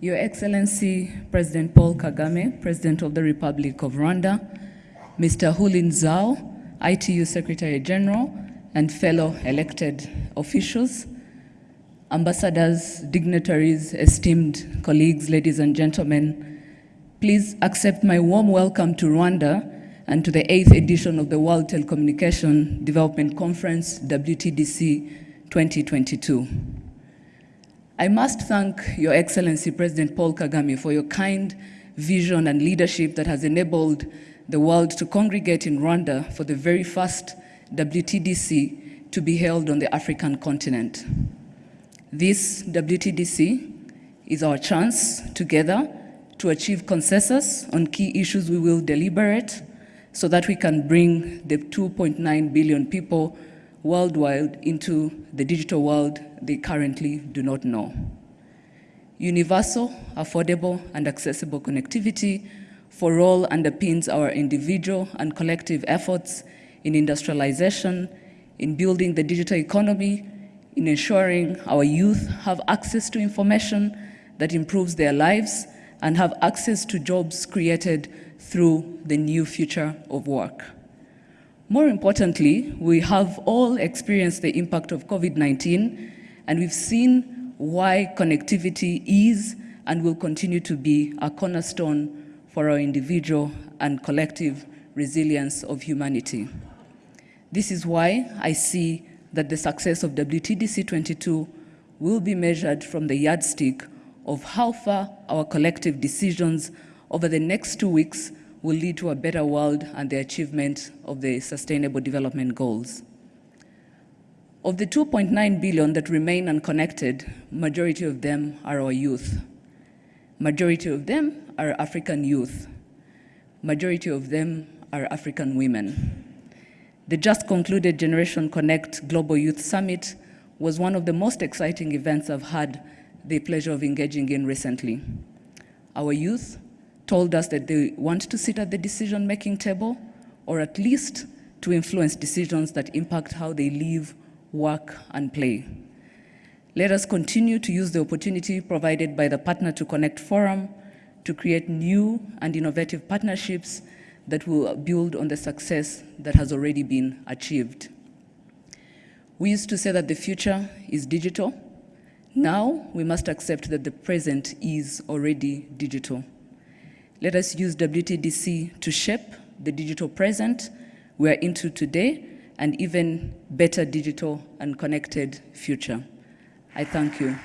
Your Excellency President Paul Kagame, President of the Republic of Rwanda, Mr. Houlin Zhao, ITU Secretary General, and fellow elected officials, ambassadors, dignitaries, esteemed colleagues, ladies and gentlemen, please accept my warm welcome to Rwanda and to the 8th edition of the World Telecommunication Development Conference, WTDC 2022. I must thank Your Excellency President Paul Kagame for your kind vision and leadership that has enabled the world to congregate in Rwanda for the very first WTDC to be held on the African continent. This WTDC is our chance together to achieve consensus on key issues we will deliberate so that we can bring the 2.9 billion people worldwide into the digital world they currently do not know. Universal, affordable, and accessible connectivity for all underpins our individual and collective efforts in industrialization, in building the digital economy, in ensuring our youth have access to information that improves their lives and have access to jobs created through the new future of work. More importantly, we have all experienced the impact of COVID-19 and we've seen why connectivity is and will continue to be a cornerstone for our individual and collective resilience of humanity. This is why I see that the success of WTDC 22 will be measured from the yardstick of how far our collective decisions over the next two weeks will lead to a better world and the achievement of the Sustainable Development Goals. Of the 2.9 billion that remain unconnected, majority of them are our youth. Majority of them are African youth. Majority of them are African women. The just concluded Generation Connect Global Youth Summit was one of the most exciting events I've had the pleasure of engaging in recently. Our youth told us that they want to sit at the decision-making table or at least to influence decisions that impact how they live, work, and play. Let us continue to use the opportunity provided by the Partner to Connect Forum to create new and innovative partnerships that will build on the success that has already been achieved. We used to say that the future is digital. Now we must accept that the present is already digital. Let us use WTDC to shape the digital present we're into today and even better digital and connected future. I thank you.